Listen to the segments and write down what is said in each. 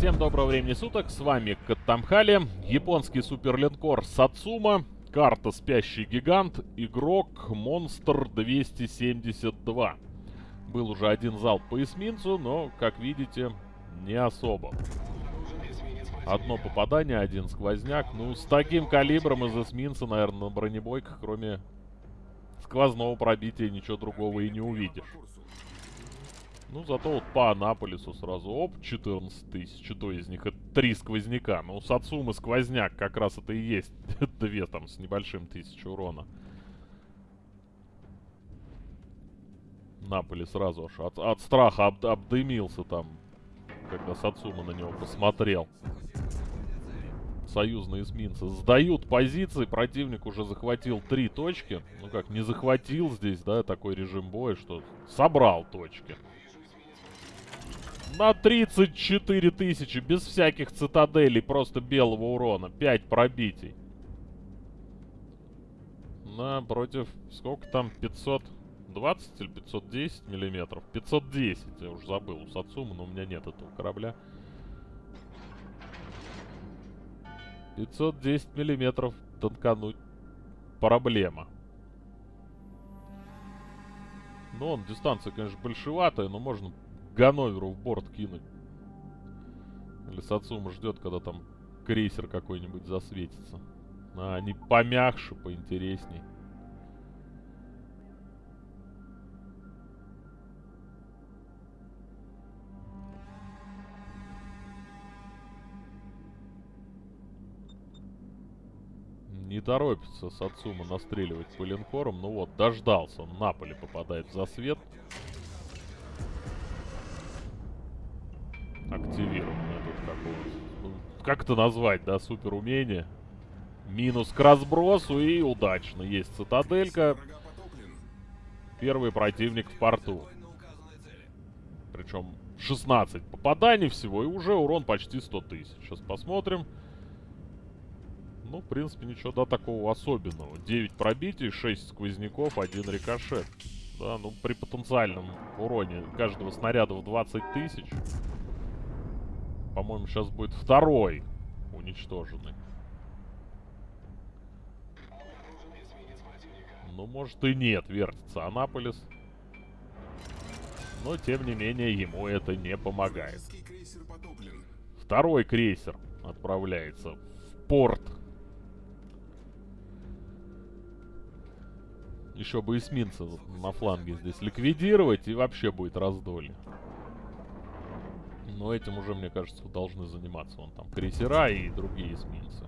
Всем доброго времени суток, с вами Каттамхали, японский суперлинкор Сацума, карта Спящий Гигант, игрок Монстр 272. Был уже один залп по эсминцу, но, как видите, не особо. Одно попадание, один сквозняк. Ну, с таким калибром из эсминца, наверное, на бронебойках, кроме сквозного пробития, ничего другого и не увидишь. Ну, зато вот по Анаполису сразу, оп, 14 тысяч. Что из них? Это три сквозняка. Ну, Сацумы сквозняк как раз это и есть. Две там с небольшим тысяч урона. Наполи сразу аж от, от страха об, обдымился там, когда Сацума на него посмотрел. Союзные эсминцы сдают позиции, противник уже захватил три точки. Ну как, не захватил здесь, да, такой режим боя, что собрал точки. На 34 тысячи, без всяких цитаделей, просто белого урона. 5 пробитий. На против, сколько там, 520 или 510 миллиметров? 510, я уже забыл, у Сацумы, но у меня нет этого корабля. 510 миллиметров танкануть проблема. Ну, он, дистанция, конечно, большеватая, но можно Ганноверу в борт кинуть. Или Сацума ждет, когда там крейсер какой-нибудь засветится. А, они помягче, поинтересней. Не торопится Сацума настреливать по линкорам. Ну вот, дождался. Он на поле попадает в засвет. Как это назвать, да, супер умение? Минус к разбросу и удачно. Есть цитаделька. Первый противник в порту. Причем 16 попаданий всего и уже урон почти 100 тысяч. Сейчас посмотрим. Ну, в принципе, ничего, да, такого особенного. 9 пробитий, 6 сквозняков, 1 рикошет. Да, ну, при потенциальном уроне каждого снаряда в 20 тысяч по-моему, сейчас будет второй уничтоженный. Ну, может и нет, вертится Анаполис. Но, тем не менее, ему это не помогает. Второй крейсер отправляется в порт. Еще бы эсминца на фланге здесь ликвидировать, и вообще будет раздолье. Но этим уже, мне кажется, должны заниматься вон там крейсера и другие эсминцы.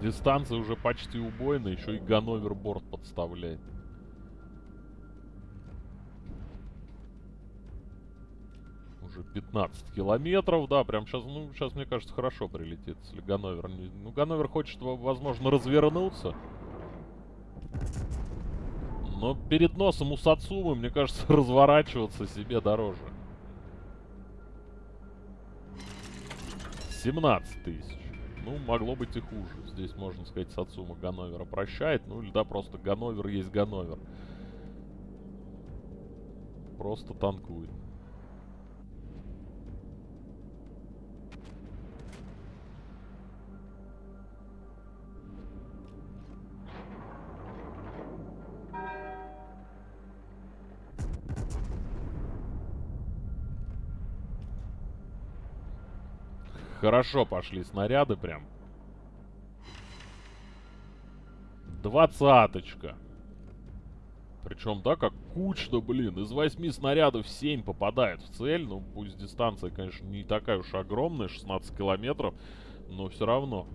Дистанция уже почти убойная, еще и Ганновер борт подставляет. 15 километров, да, прям сейчас, ну, сейчас, мне кажется, хорошо прилетит, если Ганновер не... Ну, Ганновер хочет, возможно, развернуться. Но перед носом у Сацумы, мне кажется, разворачиваться себе дороже. 17 тысяч. Ну, могло быть и хуже. Здесь, можно сказать, Сацума Ганновера прощает. Ну, или да, просто Ганновер есть Ганновер. Просто танкует. Хорошо пошли снаряды прям. Двадцаточка. Причем, да, как кучно, блин. Из восьми снарядов 7 попадает в цель. Ну, пусть дистанция, конечно, не такая уж огромная, 16 километров. Но все равно.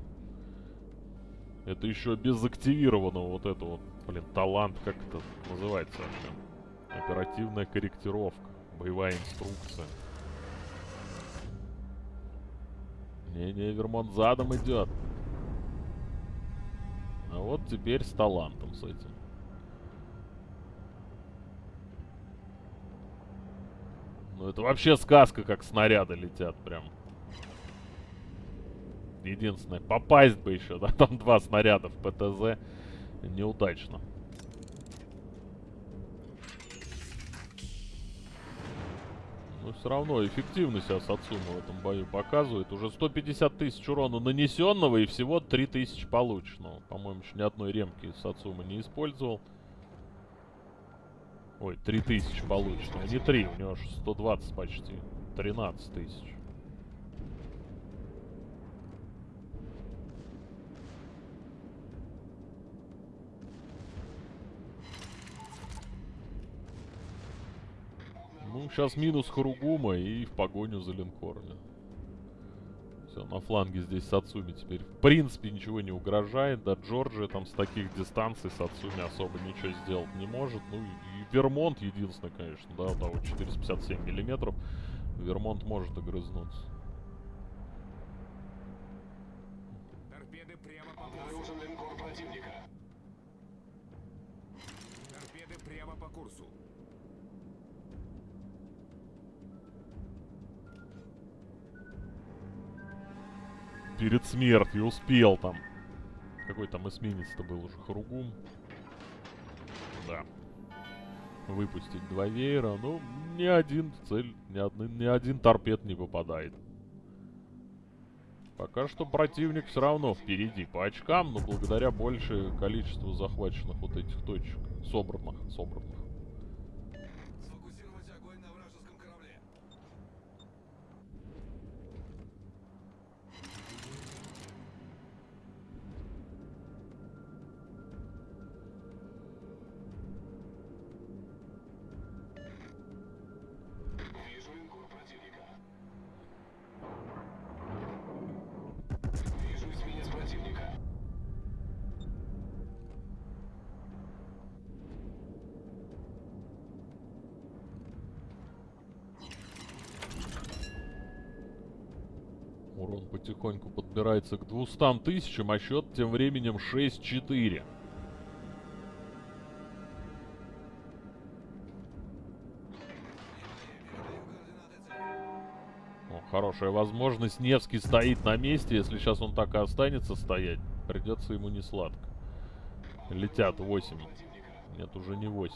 Это еще без активированного вот этого, блин, талант, как это называется вообще? Оперативная корректировка. Боевая инструкция. Не-не, Вермонт задом идет. А вот теперь с талантом с этим. Ну это вообще сказка, как снаряды летят прям. Единственное, попасть бы еще, да, там два снаряда в ПТЗ. Неудачно. Но все равно эффективно себя в этом бою показывает. Уже 150 тысяч урона нанесенного и всего 3000 полученного. По-моему, еще ни одной ремки Сацума не использовал. Ой, 3000 полученного. Не 3, у него аж 120 почти. 13 тысяч. Ну, сейчас минус Харугума и в погоню за линкорами. Все, на фланге здесь Сацуми теперь в принципе ничего не угрожает. Да, Джорджия там с таких дистанций Сацуми особо ничего сделать не может. Ну, и Вермонт единственный, конечно, да, у того 457 миллиметров. Вермонт может огрызнуться. Торпеды прямо по курсу. линкор противника. Торпеды прямо по курсу. Перед смертью успел там. Какой там эсминец-то был уже? Харугум. Да. Выпустить два веера. Ну, ни один цель, ни, один, ни один торпед не попадает. Пока что противник все равно впереди по очкам, но благодаря большее количеству захваченных вот этих точек. Собранных, собранных. Потихоньку подбирается к 200 тысячам, а счет тем временем 6-4. О, хорошая возможность. Невский стоит на месте. Если сейчас он так и останется стоять, придется ему не сладко. Летят 8. Нет, уже не 8.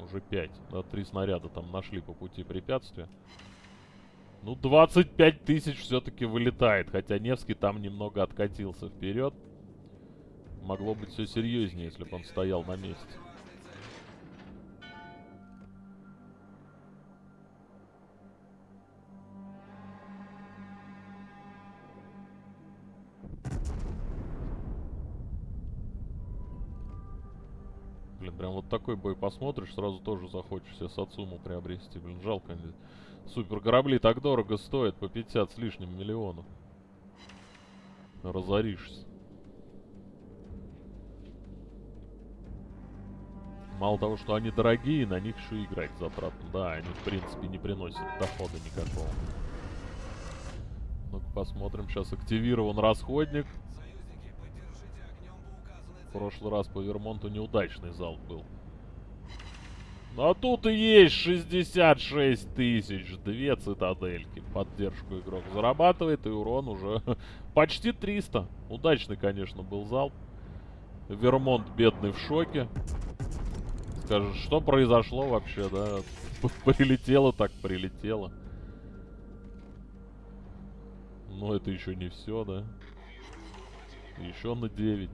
Уже 5. Да, три снаряда там нашли по пути препятствия. Ну, 25 тысяч все-таки вылетает. Хотя Невский там немного откатился вперед. Могло быть все серьезнее, если бы он стоял на месте. Блин, прям вот такой бой посмотришь, сразу тоже захочешь себе Сацуму приобрести. Блин, жалко. Супер корабли так дорого стоят, по 50 с лишним миллионов. Разоришься. Мало того, что они дорогие, на них еще играть затратно. Да, они в принципе не приносят дохода никакого. Ну-ка посмотрим. Сейчас активирован расходник. В прошлый раз по Вермонту неудачный залп был. А тут и есть 66 тысяч. Две цитадельки. Поддержку игрок зарабатывает, и урон уже почти 300. Удачный, конечно, был залп. Вермонт бедный в шоке. Скажет, что произошло вообще, да? Прилетело так прилетело. Но это еще не все, да? Еще на 9.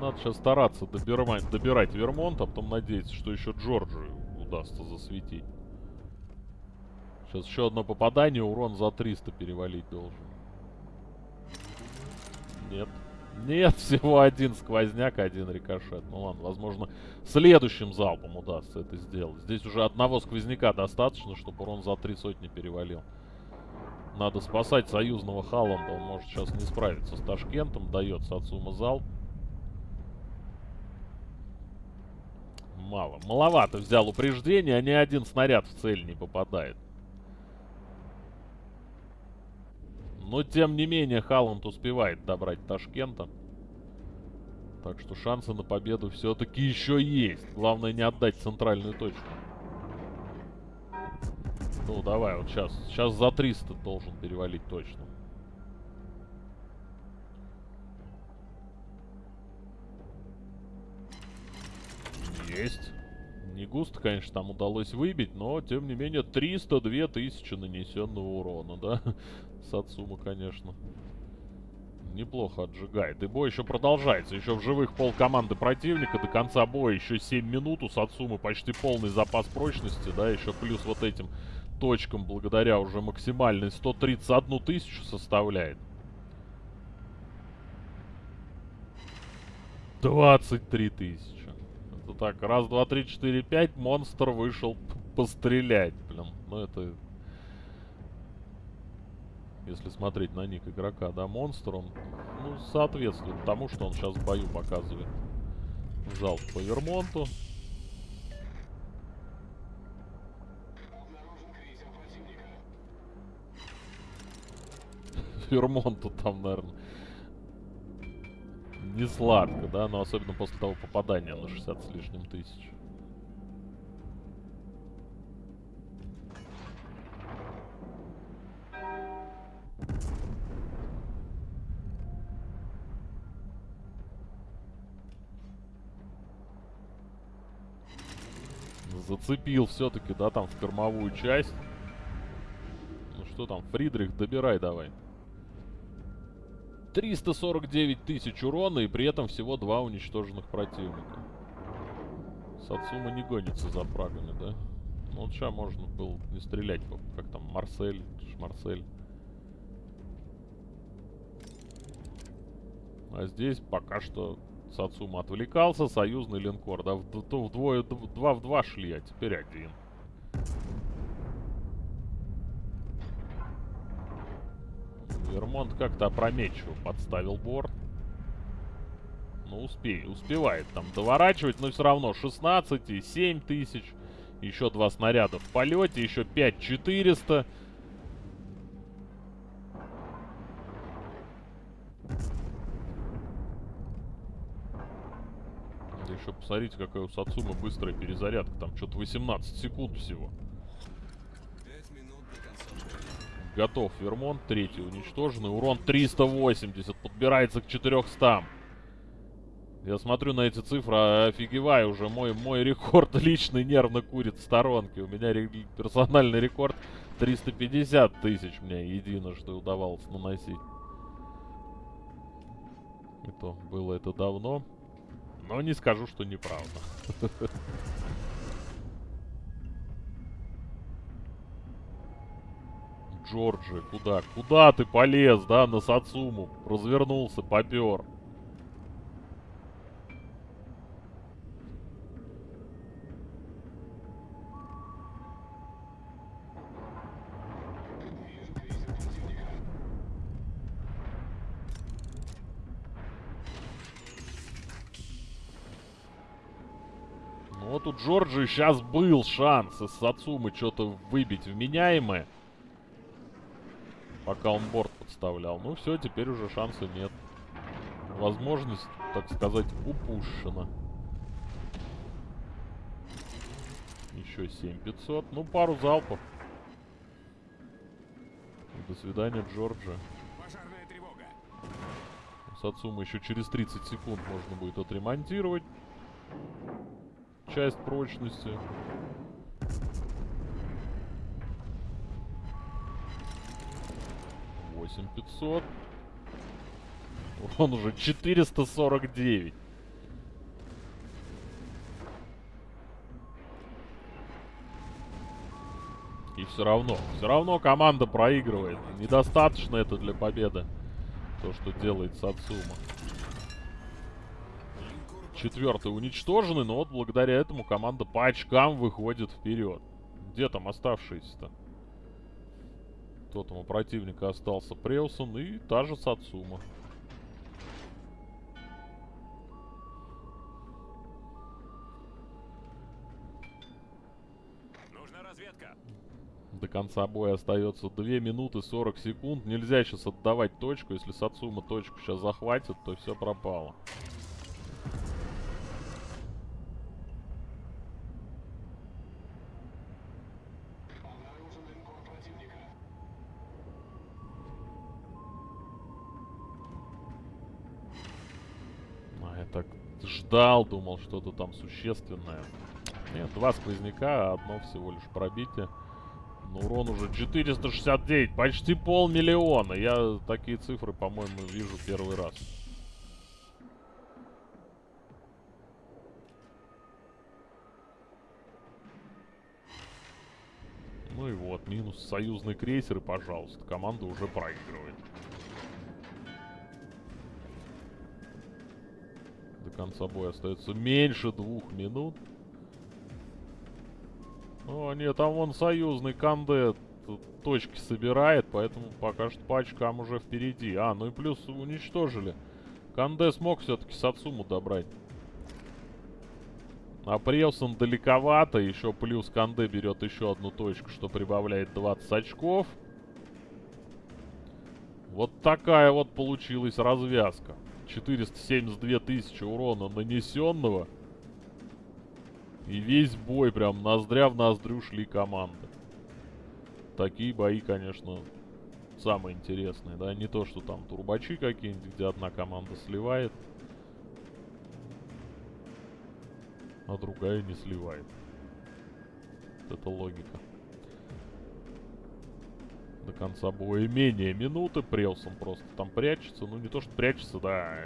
Надо сейчас стараться добирать, добирать Вермонт, а потом надеяться, что еще Джорджию удастся засветить. Сейчас еще одно попадание, урон за 300 перевалить должен. Нет. Нет, всего один сквозняк, один рикошет. Ну ладно, возможно, следующим залпом удастся это сделать. Здесь уже одного сквозняка достаточно, чтобы урон за три сотни перевалил. Надо спасать союзного Халланда, он может сейчас не справиться с Ташкентом. Дает Сацума залп. Мало. Маловато взял упреждение, а ни один снаряд в цель не попадает. Но, тем не менее, Халланд успевает добрать Ташкента. Так что шансы на победу все-таки еще есть. Главное не отдать центральную точку. Ну, давай, вот сейчас. Сейчас за 300 должен перевалить точно. Есть. Не густо, конечно, там удалось выбить, но, тем не менее, 302 тысячи нанесенного урона, да? Сацума, конечно. Неплохо отжигает. И бой еще продолжается. Еще в живых пол команды противника. До конца боя еще 7 минут. У Сацумы почти полный запас прочности, да? Еще плюс вот этим точкам, благодаря уже максимальной 131 тысячу составляет. 23 тысячи. Это так, раз, два, три, четыре, пять, монстр вышел пострелять, блин. Ну это... Если смотреть на ник игрока, да, монстр, он, ну, соответствует тому, что он сейчас в бою показывает. Залп по Вермонту. Вермонту там, наверное, не сладко, да, но особенно после того попадания на 60 с лишним тысяч. Зацепил все-таки, да, там в кормовую часть. Ну что там, Фридрих, добирай давай. 349 тысяч урона и при этом всего два уничтоженных противника. Сацума не гонится за фрагами, да? Ну вот сейчас можно было не стрелять, как там, Марсель, Марсель. А здесь пока что Сацума отвлекался, союзный линкор, да, вдвое, два в два шли, а теперь один. Вермонт как-то опрометчиво подставил борт. Ну, успей, успевает там доворачивать, но все равно 16 и 7 тысяч. Еще два снаряда в полете, еще 5 400. Да еще посмотрите, какая у Сацумы быстрая перезарядка. Там что-то 18 секунд всего. Готов Вермонт. Третий уничтоженный. Урон 380. Подбирается к 400. Я смотрю на эти цифры, офигеваю уже. Мой, мой рекорд личный нервно курит в сторонке. У меня персональный рекорд 350 тысяч мне единожды удавалось наносить. Это было это давно. Но не скажу, что неправда. Джорджи, куда? Куда ты полез, да, на Сацуму? Развернулся, попер. Ну вот у Джорджи сейчас был шанс из Сацумы что-то выбить вменяемое. Пока он борт подставлял. Ну все, теперь уже шанса нет. Возможность, так сказать, упущена. Еще 7500. Ну, пару залпов. До свидания. Пожарная тревога. Сацума еще через 30 секунд можно будет отремонтировать. Часть прочности. 8500. Он уже 449. И все равно, все равно команда проигрывает. Недостаточно это для победы. То, что делает Сацума. Четвертый уничтоженный, но вот благодаря этому команда по очкам выходит вперед. Где там оставшиеся-то? Кто там у противника остался? Преусон и та же Сацума. Нужна разведка. До конца боя остается 2 минуты 40 секунд. Нельзя сейчас отдавать точку. Если Сацума точку сейчас захватит, то все пропало. Так ждал, думал, что-то там существенное. Нет, два сквозняка, а одно всего лишь пробитие. Но урон уже 469, почти полмиллиона. Я такие цифры, по-моему, вижу первый раз. Ну и вот, минус союзный крейсер, и, пожалуйста, команда уже проигрывает. Конца боя остается меньше двух минут. О, нет, там вон союзный Канде точки собирает, поэтому пока что по очкам уже впереди. А, ну и плюс уничтожили. Канде смог все-таки Сацуму добрать. А Превсон далековато, еще плюс Канде берет еще одну точку, что прибавляет 20 очков. Вот такая вот получилась развязка. 472 тысячи урона нанесенного. И весь бой прям ноздря в ноздрю шли команды. Такие бои, конечно, самые интересные, да? Не то, что там турбачи какие-нибудь, где одна команда сливает. а другая не сливает. Это логика. До конца боя менее минуты. Прелсон просто там прячется. Ну, не то, что прячется, да.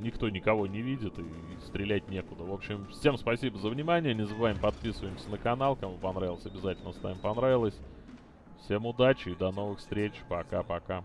Никто никого не видит и стрелять некуда. В общем, всем спасибо за внимание. Не забываем подписываемся на канал. Кому понравилось, обязательно ставим понравилось. Всем удачи и до новых встреч. Пока-пока.